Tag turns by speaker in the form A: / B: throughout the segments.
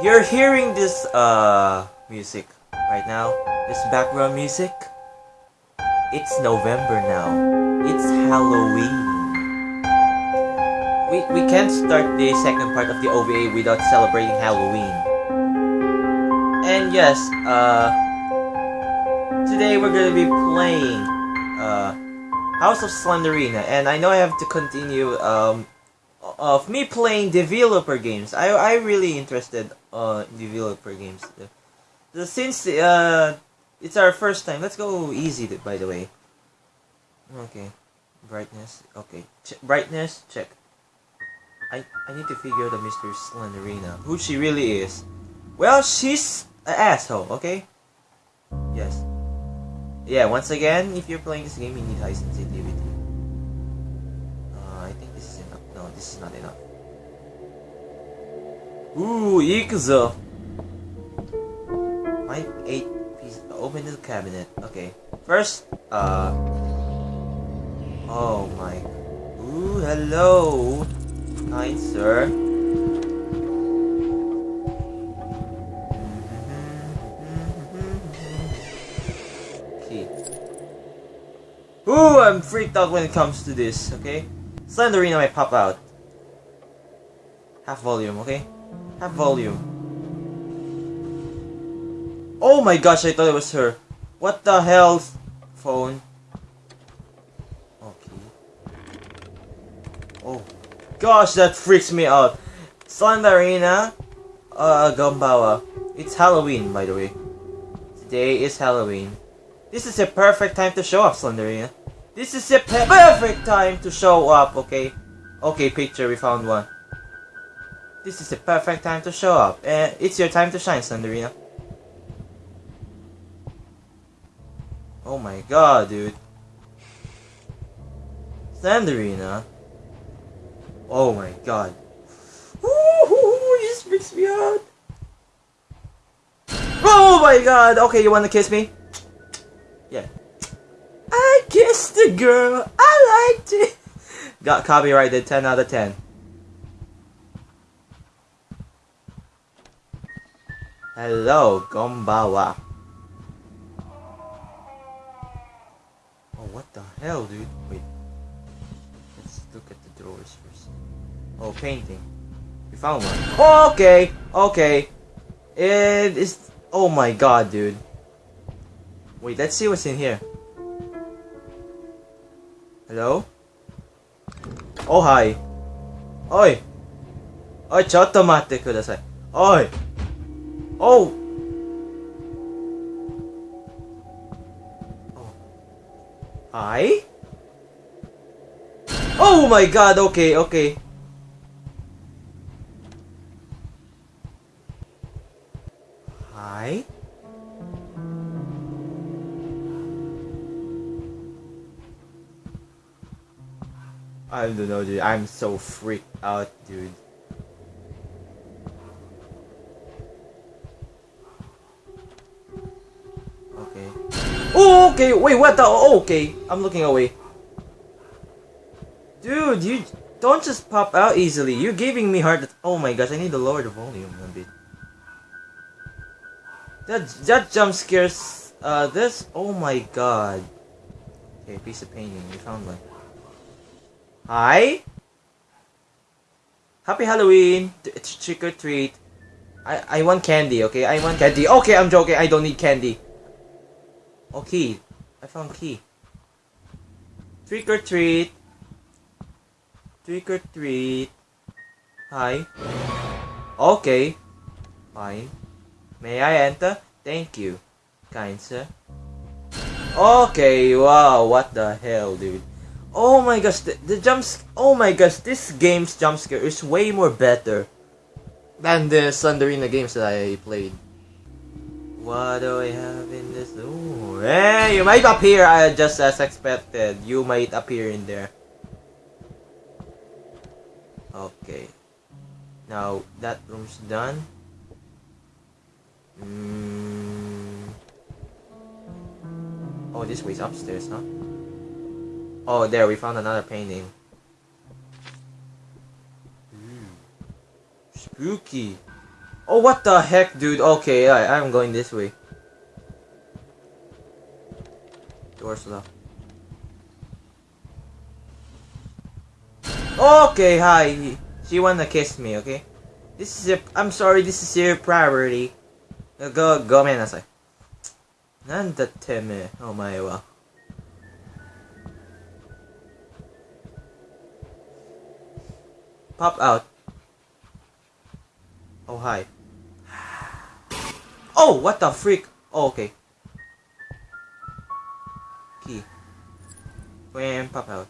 A: You're hearing this uh music right now. This background music. It's November now. It's Halloween. We we can't start the second part of the OVA without celebrating Halloween. And yes, uh today we're gonna be playing uh House of Slenderina and I know I have to continue um of me playing DVloper games. I I really interested uh DVloper games. The, since uh it's our first time. Let's go easy by the way. Okay. Brightness. Okay. Brightness check. I I need to figure the Mr. Slenderina. Who she really is. Well, she's an asshole, okay? Yes. Yeah, once again, if you're playing this game, you need high sensitivity. This is not enough. Ooh, Ikuzo! My eight piece. Open the cabinet. Okay. First, uh. Oh my. Ooh, hello! Kind sir. Ooh, I'm freaked out when it comes to this, okay? Slenderina might pop out. Half volume, okay? Half volume. Oh my gosh, I thought it was her. What the hell? Phone. Okay. Oh. Gosh, that freaks me out. Slenderina, uh, Gombawa. It's Halloween, by the way. Today is Halloween. This is a perfect time to show off, Slenderina. This is a perfect time to show up, okay? Okay, picture, we found one. This is the perfect time to show up. Uh, it's your time to shine, Slenderina. Oh my god, dude. Slenderina. Oh my god. Ooh, this freaks me out. Oh my god. Okay, you wanna kiss me? Yeah. I kissed the girl. I liked it. Got copyrighted 10 out of 10. Hello, Gombawa. Oh, what the hell, dude? Wait. Let's look at the drawers first. Oh, painting. We found one. Oh, okay, okay. It is. Oh my god, dude. Wait, let's see what's in here. Hello? Oh, hi. Oi! Oi, ちょっと待ってください。おい Oh! oh! Hi? Oh my god, okay, okay. Hi? I don't know, dude. I'm so freaked out, dude. Okay. Wait, what the? Oh, okay. I'm looking away. Dude, you don't just pop out easily. You're giving me heart. Oh my gosh, I need to lower the volume a bit. That that jump scares. Uh, this. Oh my god. Okay, piece of painting. We found one. Hi. Happy Halloween. It's trick or treat. I I want candy. Okay, I want candy. Okay, I'm joking. I don't need candy. Key. I found key. Trick or treat. Trick or treat. Hi. Okay. Fine. May I enter? Thank you, kind sir. Okay, wow, what the hell, dude. Oh my gosh, the, the jumps. Oh my gosh, this game's jump scare is way more better than the Slenderina games that I played. What do I have in this? Ooh, hey, you might appear uh, just as expected. You might appear in there. Okay. Now, that room's done. Mm. Oh, this way's upstairs, huh? Oh, there, we found another painting. Ooh. Spooky. Oh, what the heck, dude? Okay, I, I'm going this way. Door's locked. Okay, hi. She wanna kiss me, okay? This is your, I'm sorry, this is your priority. Uh, Go, go めんなさい。なんだてめえ、お前は。Pop out. Oh, hi. Oh, what the freak? Oh, okay. Key. Wham, pop out.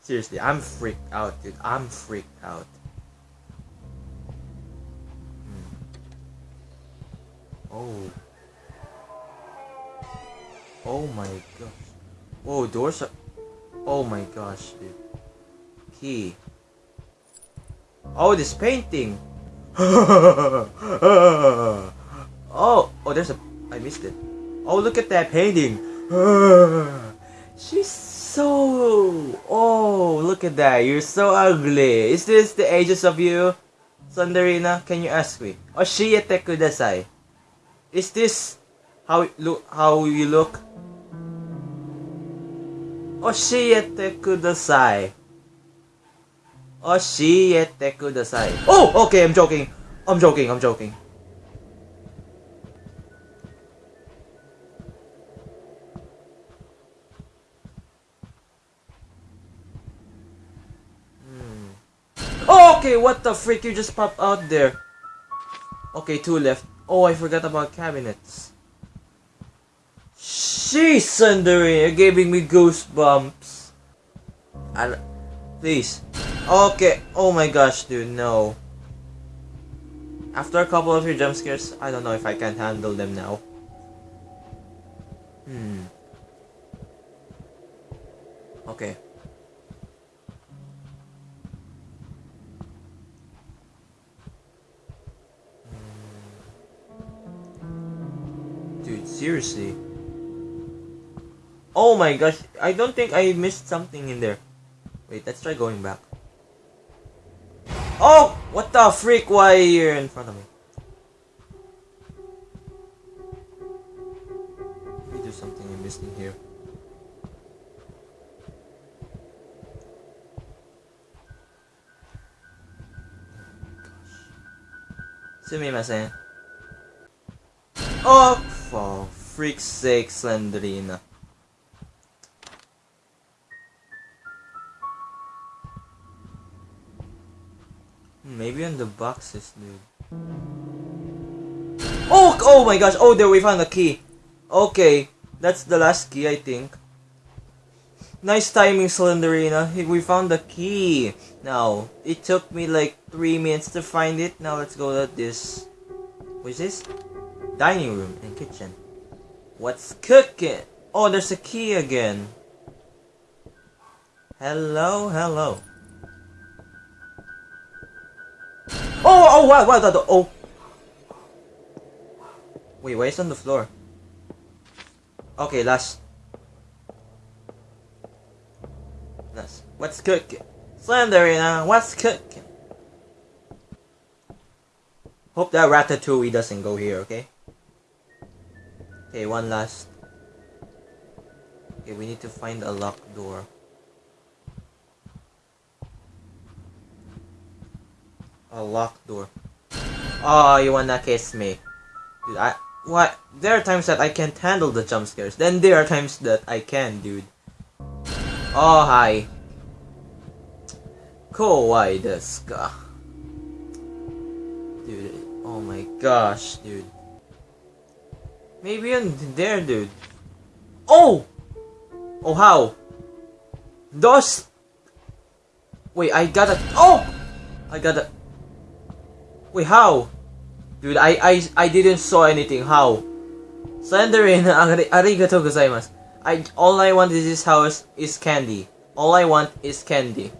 A: Seriously, I'm freaked out, dude. I'm freaked out. Hmm. Oh. Oh my gosh. Whoa, doors are... Oh my gosh, dude. Key. Oh, this painting! oh, oh, there's a... I missed it. Oh, look at that painting! She's so... Oh, look at that. You're so ugly. Is this the ages of you? Sandarina, can you ask me? Oh, Oshiete kudasai. Is this how look how you look? Oh, Oshiete kudasai. Oshiete kudasai. Oh, okay, I'm joking. I'm joking, I'm joking. Hmm. Oh, okay, what the freak? You just popped out there. Okay, two left. Oh, I forgot about cabinets. Sheesh, Sundari, you're giving me goosebumps. And please. Okay. Oh my gosh, dude, no. After a couple of your jump scares, I don't know if I can handle them now. Hmm. Okay. Hmm. Dude, seriously. Oh my gosh, I don't think I missed something in there. Wait, let's try going back. The freak? Why are you in front of me? Maybe there's something I'm missing here. Sumimasen. Oh, for freak's sake, Slenderina. The boxes, dude. Oh, oh my gosh! Oh, there we found the key. Okay, that's the last key, I think. Nice timing, Slenderina. We found the key. Now, it took me like three minutes to find it. Now let's go to this. What is this? Dining room and kitchen. What's cooking? Oh, there's a key again. Hello, hello. Oh, oh, oh, wow, wow, the, oh. Wait, why is on the floor? Okay, last. Last. What's cooking? Slenderina, what's cooking? Hope that Ratatouille doesn't go here, okay? Okay, one last. Okay, we need to find a locked door. A locked door. Oh, you wanna kiss me. Dude, I... What? There are times that I can't handle the jump scares. Then there are times that I can, dude. Oh, hi. Kawaii desu. Dude, oh my gosh, dude. Maybe in there, dude. Oh! Oh, how? Those... Wait, I gotta... Oh! I gotta... Wait, how? Dude, I I I didn't saw anything. How? Slenderin, arigatou gozaimasu. I all I want in this house is candy. All I want is candy.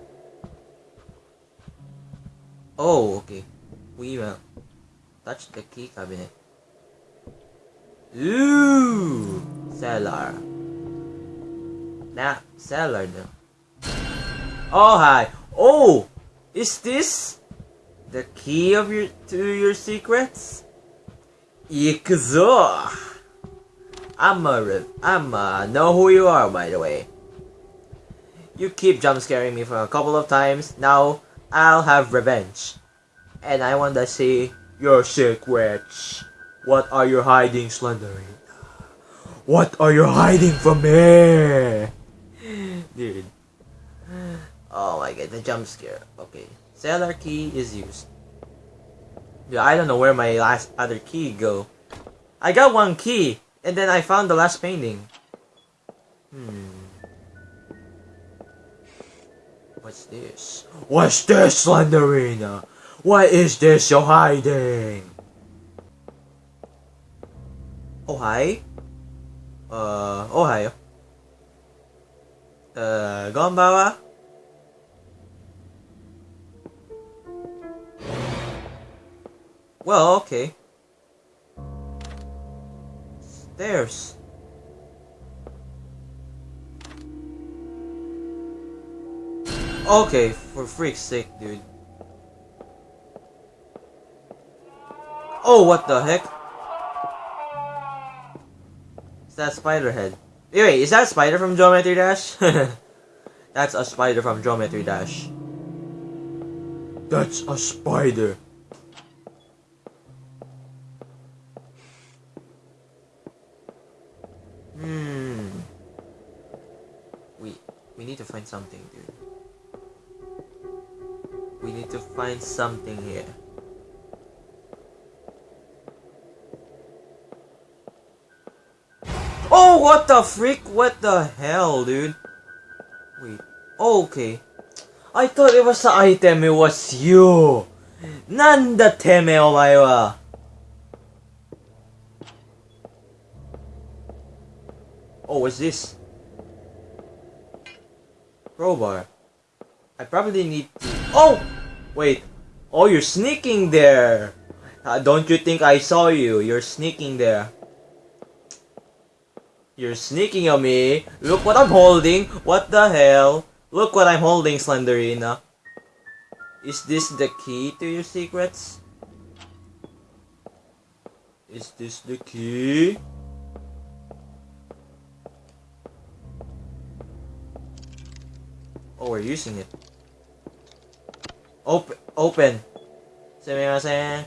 A: Oh, okay. We will touch the key cabinet. Ooh, cellar. Nah, cellar though. Oh hi. Oh, is this the key of your to your secrets? Ikuzo! I'm a, I'm a, know who you are, by the way. You keep jump scaring me for a couple of times. Now I'll have revenge, and I want to see your secrets. What are you hiding, Slendery? What are you hiding from me? Dude. Oh my god, the jump scare. Okay. Cellar key is used. Dude, I don't know where my last other key go. I got one key, and then I found the last painting. Hmm. What's this? What's this, Slenderina? What is this you're hiding? Oh, hi. Uh, oh, hi. Uh, Gombawa? Well, okay. Stairs. Okay, for freak's sake, dude. Oh, what the heck? Is that spider head? Wait, is that spider from Geometry Dash? That's a spider from Geometry Dash. That's a spider. Hmm. We we need to find something, dude. We need to find something here. Oh, what the freak? What the hell, dude? Wait. Oh, okay. I thought it was the item, it was you! なんだてめえお前は Oh, what's this? Crowbar. I probably need to... Oh! Wait. Oh, you're sneaking there! Uh, don't you think I saw you? You're sneaking there. You're sneaking on me. Look what I'm holding. What the hell? Look what I'm holding, Slenderina. Is this the key to your secrets? Is this the key? Oh, we're using it. Open. Open. Sumimasen.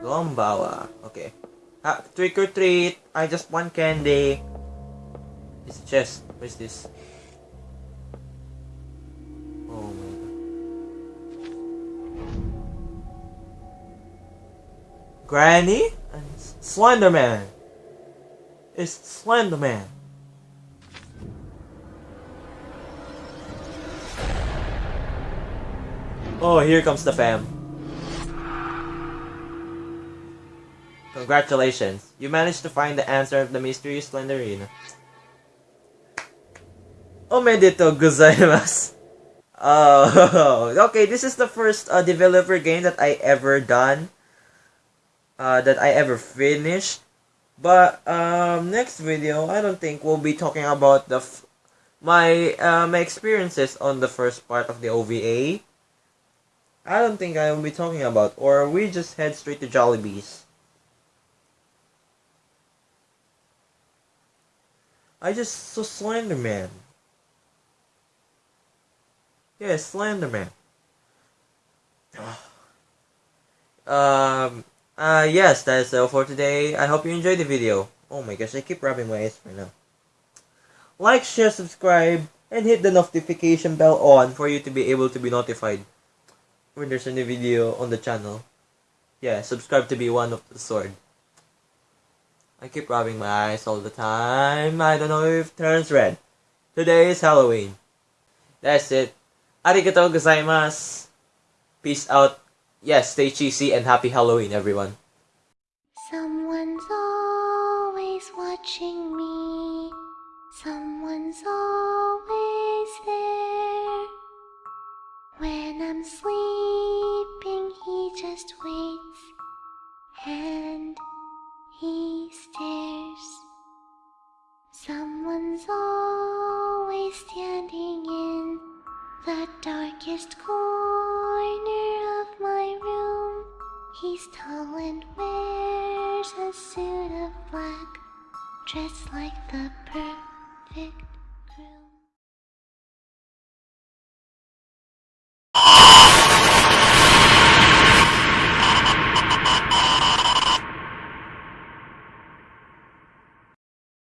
A: Gombawa. Okay. Ah, trick or treat. I just want candy. It's chest. What is this? Oh my god. Granny? And Slenderman. It's Slenderman. Oh, here comes the fam. Congratulations, you managed to find the answer of the mysterious Slenderina. Omedetou gozaimasu. Oh, okay, this is the first uh, DVloper game that I ever done. Uh, that I ever finished. But, um, next video, I don't think we'll be talking about the my, uh, my experiences on the first part of the OVA. I don't think I will be talking about, or we just head straight to Jollibee's. I just saw Slenderman. Yeah, Slenderman. um, uh, yes, that is all for today. I hope you enjoyed the video. Oh my gosh, I keep rubbing my eyes right now. Like, share, subscribe, and hit the notification bell on for you to be able to be notified when there's a new video on the channel. Yeah, subscribe to be one of the sword. I keep rubbing my eyes all the time. I don't know if it turns red. Today is Halloween. That's it. Arigatou gozaimasu. Peace out. Yes, stay cheesy and happy Halloween, everyone.
B: Someone's always watching me. Someone's always there. When I'm sleeping, just waits and he stares. Someone's always standing in the darkest corner of my room. He's tall and wears a suit of black, dressed like the perfect